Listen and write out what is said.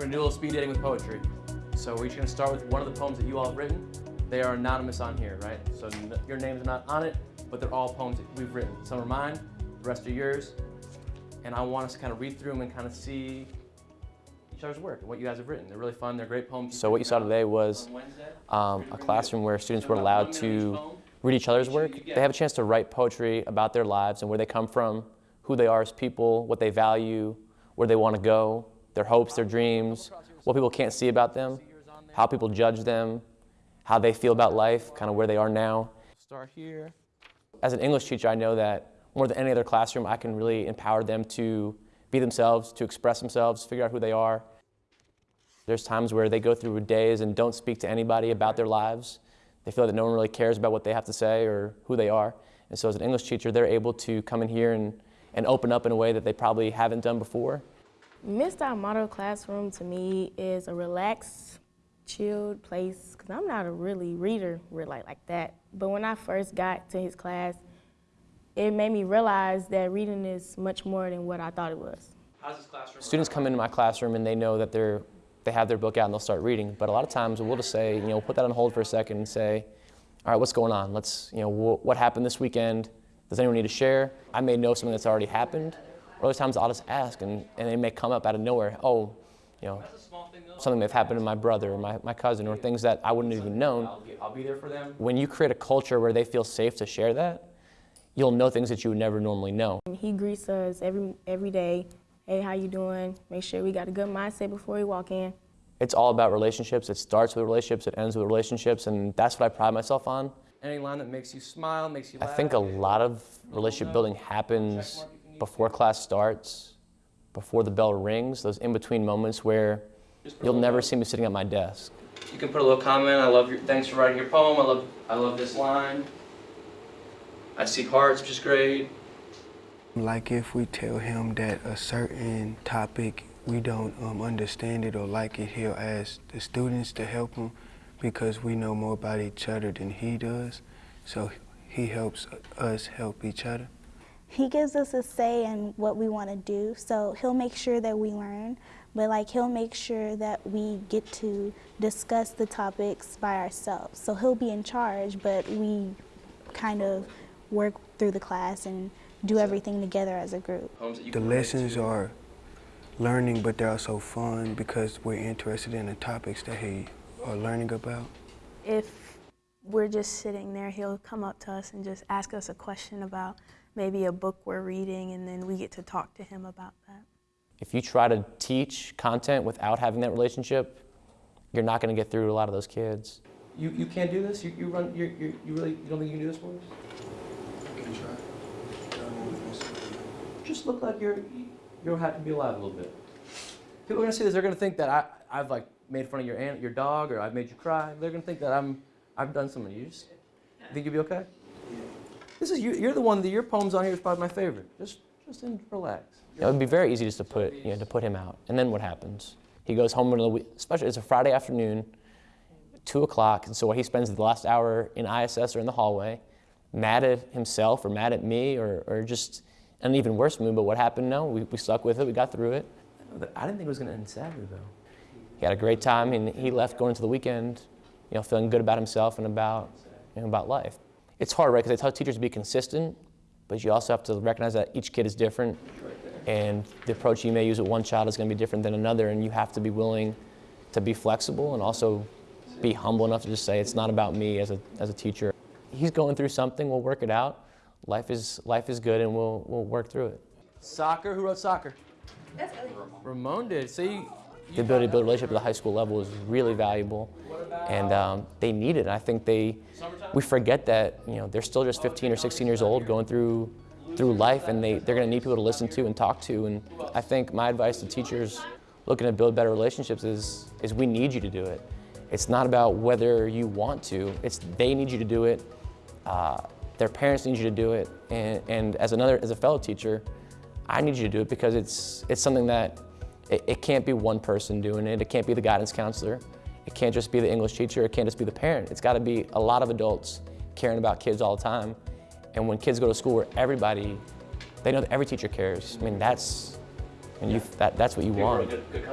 We're gonna do a little speed dating with poetry. So we're each gonna start with one of the poems that you all have written. They are anonymous on here, right? So your names are not on it, but they're all poems that we've written. Some are mine, the rest are yours. And I want us to kind of read through them and kind of see each other's work and what you guys have written. They're really fun, they're great poems. So what you saw today was um, a classroom where students were allowed to read each other's work. They have a chance to write poetry about their lives and where they come from, who they are as people, what they value, where they want to go, their hopes, their dreams, what people can't see about them, how people judge them, how they feel about life, kind of where they are now. Start here. As an English teacher, I know that more than any other classroom, I can really empower them to be themselves, to express themselves, figure out who they are. There's times where they go through days and don't speak to anybody about their lives. They feel that no one really cares about what they have to say or who they are. And so as an English teacher, they're able to come in here and, and open up in a way that they probably haven't done before. Mr. Model Classroom to me is a relaxed, chilled place because I'm not a really reader really like, like that. But when I first got to his class, it made me realize that reading is much more than what I thought it was. How's his classroom? Students come into my classroom and they know that they're, they have their book out and they'll start reading. But a lot of times we'll just say, you know, put that on hold for a second and say, all right, what's going on? Let's, you know, wh- what happened this weekend? Does anyone need to share? I may know something that's already happened. Or other times I'll just ask and, and they may come up out of nowhere. Oh, you know, something may have happened to my brother or my, my cousin or things that I wouldn't have even known. I'll be there for them. When you create a culture where they feel safe to share that, you'll know things that you would never normally know. He greets us every, every day. Hey, how you doing? Make sure we got a good mindset before we walk in. It's all about relationships. It starts with relationships, it ends with relationships, and that's what I pride myself on. Any line that makes you smile, makes you laugh. I think a lot of relationship building happens before class starts, before the bell rings, those in between moments where you'll never see me sitting at my desk. You can put a little comment. I love your, thanks for writing your poem. I love, I love this line. I see hearts, which is great. Like if we tell him that a certain topic we don't um, understand it or like it, he'll ask the students to help him because we know more about each other than he does. So he helps us help each other. He gives us a say in what we want to do, so he'll make sure that we learn, but like he'll make sure that we get to discuss the topics by ourselves. So he'll be in charge, but we kind of work through the class and do everything together as a group. The lessons are learning, but they're also fun because we're interested in the topics that he are learning about. If we're just sitting there, he'll come up to us and just ask us a question about maybe a book we're reading, and then we get to talk to him about that. If you try to teach content without having that relationship, you're not going to get through to a lot of those kids. You, you can't do this? You, you run, you you you really, you don't think you can do this for us? I can try. Just look like you're, you're happy to be alive a little bit. People are going to see this, they're going to think that I, I've like made fun of your aunt, your dog, or I've made you cry. They're going to think that I'm, I've done something you. Just, think you'll be okay? This is, you, you're the one, that your poem's on here is probably my favorite. Just, just in, relax. It would be very easy just to put, you know, to put him out. And then what happens? He goes home in the week, especially it's a Friday afternoon, two o'clock, and so what he spends the last hour in ISS or in the hallway, mad at himself or mad at me or, or just an even worse mood. But what happened? No, we, we stuck with it. We got through it. I didn't think it was going to end sadly though. He had a great time, and he left going into the weekend, you know, feeling good about himself and about, you know, about life. It's hard, right? Because I tell teachers to be consistent, but you also have to recognize that each kid is different, and the approach you may use with one child is going to be different than another, and you have to be willing to be flexible and also be humble enough to just say it's not about me as a, as a teacher. He's going through something. We'll work it out. Life is life is good, and we'll we'll work through it. Soccer. Who wrote soccer? That's Ramon did. See, the ability to build a relationship at the high school level is really valuable, and um, they need it. And I think they, we forget that you know they're still just 15 or 16 years old going through through life, and they they're going to need people to listen to and talk to. And I think my advice to teachers looking to build better relationships is is we need you to do it. It's not about whether you want to. It's they need you to do it. Uh, their parents need you to do it, and, and as another as a fellow teacher, I need you to do it because it's it's something that it, it can't be one person doing it. It can't be the guidance counselor. It can't just be the English teacher. It can't just be the parent. It's got to be a lot of adults caring about kids all the time. And when kids go to school where everybody, they know that every teacher cares. I mean, that's, and you that that's what you want. Good.